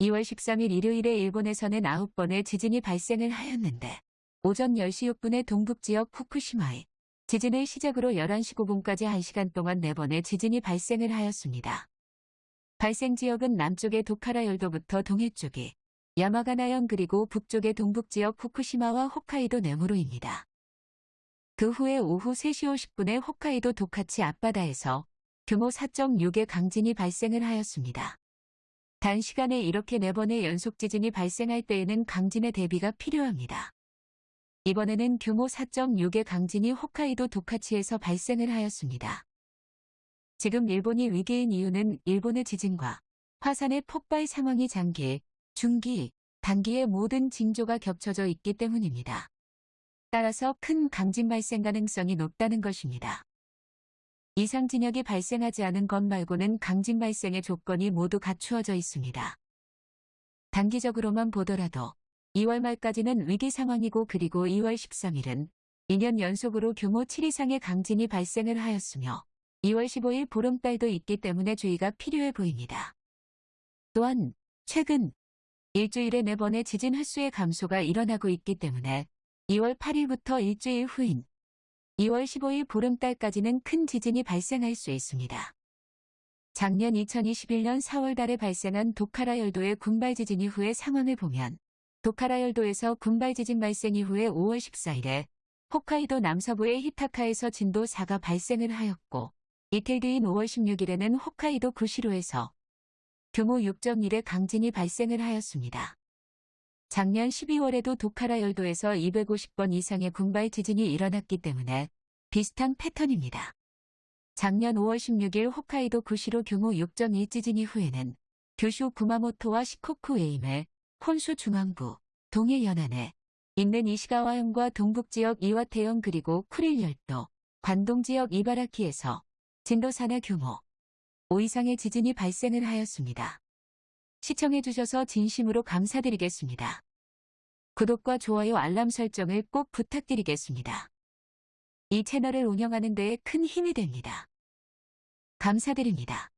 2월 13일 일요일에 일본에서는 9번의 지진이 발생을 하였는데 오전 10시 6분에 동북 지역 후쿠시마에 지진을 시작으로 11시 9분까지 1시간 동안 4번의 지진이 발생을 하였습니다. 발생 지역은 남쪽의 도카라 열도부터 동해 쪽이 야마가나현 그리고 북쪽의 동북지역 후쿠시마와 홋카이도 내무로입니다. 그 후에 오후 3시 50분에 홋카이도 도카치 앞바다에서 규모 4.6의 강진이 발생을 하였습니다. 단시간에 이렇게 4번의 연속 지진이 발생할 때에는 강진의 대비가 필요합니다. 이번에는 규모 4.6의 강진이 홋카이도 도카치에서 발생을 하였습니다. 지금 일본이 위기인 이유는 일본의 지진과 화산의 폭발 상황이 장기, 중기, 단기의 모든 징조가 겹쳐져 있기 때문입니다. 따라서 큰 강진 발생 가능성이 높다는 것입니다. 이상 진역이 발생하지 않은 것 말고는 강진 발생의 조건이 모두 갖추어져 있습니다. 단기적으로만 보더라도 2월 말까지는 위기 상황이고 그리고 2월 13일은 2년 연속으로 규모 7 이상의 강진이 발생을 하였으며 2월 15일 보름달도 있기 때문에 주의가 필요해 보입니다. 또한 최근 일주일에 4번의 지진 횟수의 감소가 일어나고 있기 때문에 2월 8일부터 일주일 후인 2월 15일 보름달까지는 큰 지진이 발생할 수 있습니다. 작년 2021년 4월 달에 발생한 도카라 열도의 군발 지진 이후의 상황을 보면 도카라 열도에서 군발 지진 발생 이후에 5월 14일에 홋카이도 남서부의 히타카에서 진도 4가 발생을 하였고 이틀 뒤인 5월 16일에는 홋카이도 구시로에서 규모 6.1의 강진이 발생을 하였습니다. 작년 12월에도 도카라 열도에서 250번 이상의 군발 지진이 일어났기 때문에 비슷한 패턴입니다. 작년 5월 16일 홋카이도 구시로 규모 6.1 지진 이후에는 규슈 구마모토와 시코쿠 에임의 혼수 중앙부, 동해 연안에 있는 이시가와현과 동북지역 이와테현 그리고 쿠릴 열도, 관동 지역 이바라키에서 진도 4나 규모 5 이상의 지진이 발생을 하였습니다. 시청해주셔서 진심으로 감사드리겠습니다. 구독과 좋아요 알람 설정을 꼭 부탁드리겠습니다. 이 채널을 운영하는 데에 큰 힘이 됩니다. 감사드립니다.